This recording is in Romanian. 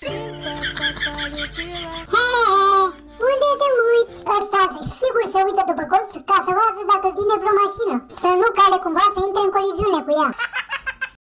Hei, unde te uiți? Ăsta sigur se uită după colț ca să vadă dacă vine vreo mașină. Să nu cale cumva să intre în coliziune cu ea.